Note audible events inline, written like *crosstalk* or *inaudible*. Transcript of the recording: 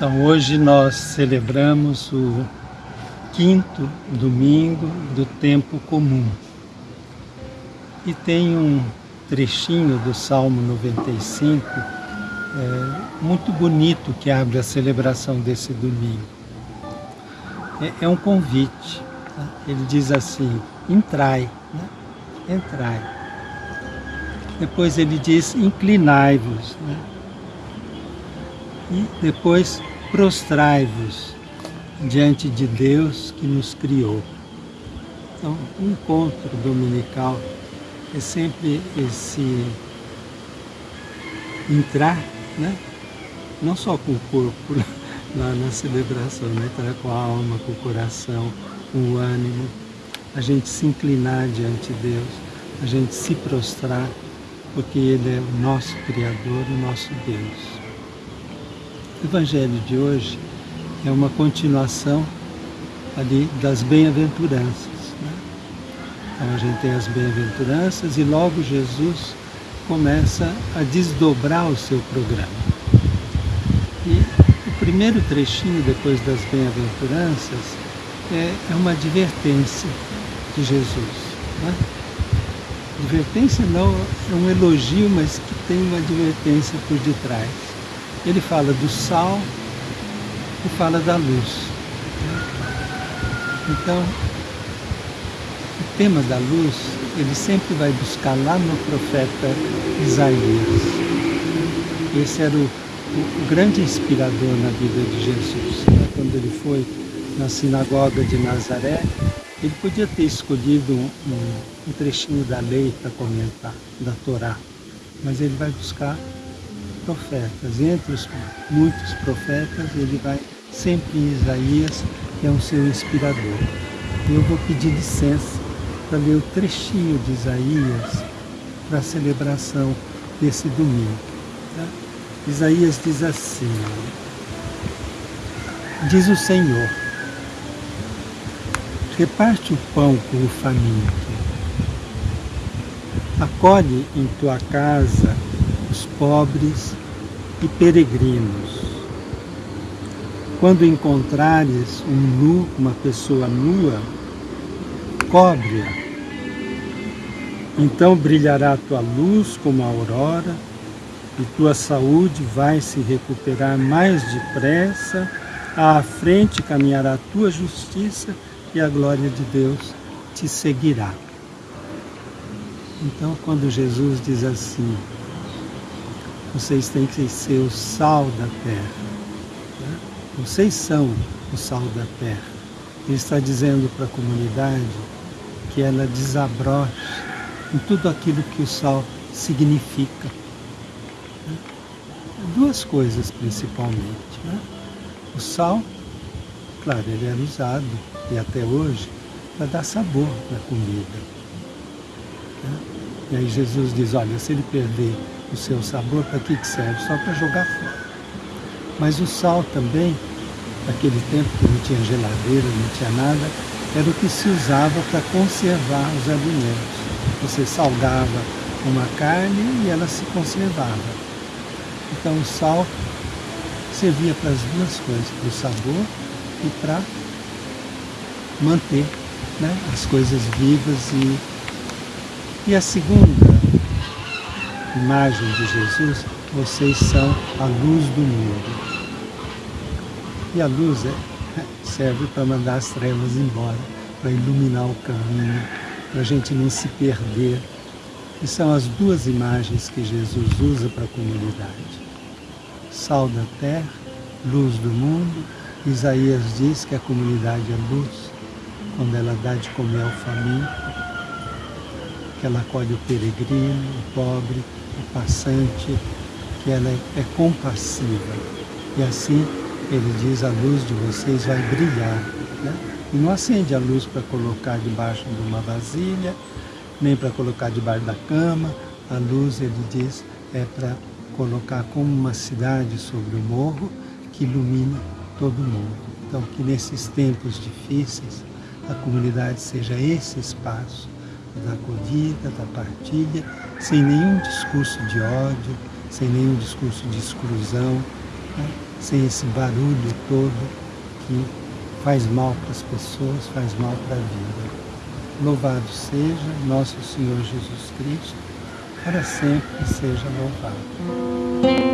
Então hoje nós celebramos o quinto domingo do tempo comum. E tem um trechinho do Salmo 95 é, muito bonito que abre a celebração desse domingo. É, é um convite. Tá? Ele diz assim, entrai, né? entrai. Depois ele diz, inclinai-vos. Né? E depois prostrai-vos diante de Deus que nos criou. Então, o encontro dominical é sempre esse entrar, né? não só com o corpo *laughs* na, na celebração, né? entrar com a alma, com o coração, com o ânimo, a gente se inclinar diante de Deus, a gente se prostrar, porque Ele é o nosso Criador, o nosso Deus. O Evangelho de hoje é uma continuação ali das bem-aventuranças. Né? Então a gente tem as bem-aventuranças e logo Jesus começa a desdobrar o seu programa. E o primeiro trechinho depois das bem-aventuranças é, é, uma advertência de Jesus. Né? Advertência não é um elogio, mas que tem uma advertência por detrás. Ele fala do sal e fala da luz. Então, o tema da luz, ele sempre vai buscar lá no profeta Isaías. Esse era o, o, grande inspirador na vida de Jesus. Quando ele foi na sinagoga de Nazaré, ele podia ter escolhido um, um, um trechinho da lei para comentar, da Torá, mas ele vai buscar profetas. Entre os muitos profetas, ele vai sempre em Isaías, que é o seu inspirador. Eu vou pedir licença para ler o trechinho de Isaías para a celebração desse domingo. Tá? Isaías diz assim, diz o Senhor, reparte o pão com o faminto, acolhe em tua casa os pobres e peregrinos. Quando encontrares um nu, uma pessoa nua, cobre-a. Então brilhará a tua luz como a aurora, e tua saúde vai se recuperar mais depressa, à frente caminhará tua justiça e a glória de Deus te seguirá. Então, quando Jesus diz assim, vocês têm que ser o sal da terra. Né? Vocês são o sal da terra. Ele está dizendo para a comunidade que ela desabroche em tudo aquilo que o sal significa. Né? Duas coisas principalmente. Né? O sal, claro, ele era usado, e até hoje, para dar sabor na comida. Né? E aí Jesus diz, olha, se ele perder o seu sabor, para que serve? Só para jogar fora. Mas o sal também, naquele tempo que não tinha geladeira, não tinha nada, era o que se usava para conservar os alimentos. Você salgava uma carne e ela se conservava. Então o sal servia para as duas coisas, para o sabor e para manter né, as coisas vivas. E, e a segunda imagem de Jesus, vocês são a luz do mundo. E a luz é, *laughs* serve para mandar as trevas embora, para iluminar o caminho, para a gente não se perder. E são as duas imagens que Jesus usa para a comunidade. Sal da terra, luz do mundo. Isaías diz que a comunidade é luz, quando ela dá de comer ao faminto, que ela acolhe o peregrino, o pobre, o passante, que ela é, é compassiva. E assim, ele diz, a luz de vocês vai brilhar. Né? E não acende a luz para colocar debaixo de uma vasilha, nem para colocar debaixo da cama. A luz, ele diz, é para colocar como uma cidade sobre o morro que ilumina todo mundo. Então, que nesses tempos difíceis, a comunidade seja esse espaço da acolhida, da partilha, sem nenhum discurso de ódio, sem nenhum discurso de exclusão, né? sem esse barulho todo que faz mal para as pessoas, faz mal para a vida. Louvado seja nosso Senhor Jesus Cristo, para sempre seja louvado.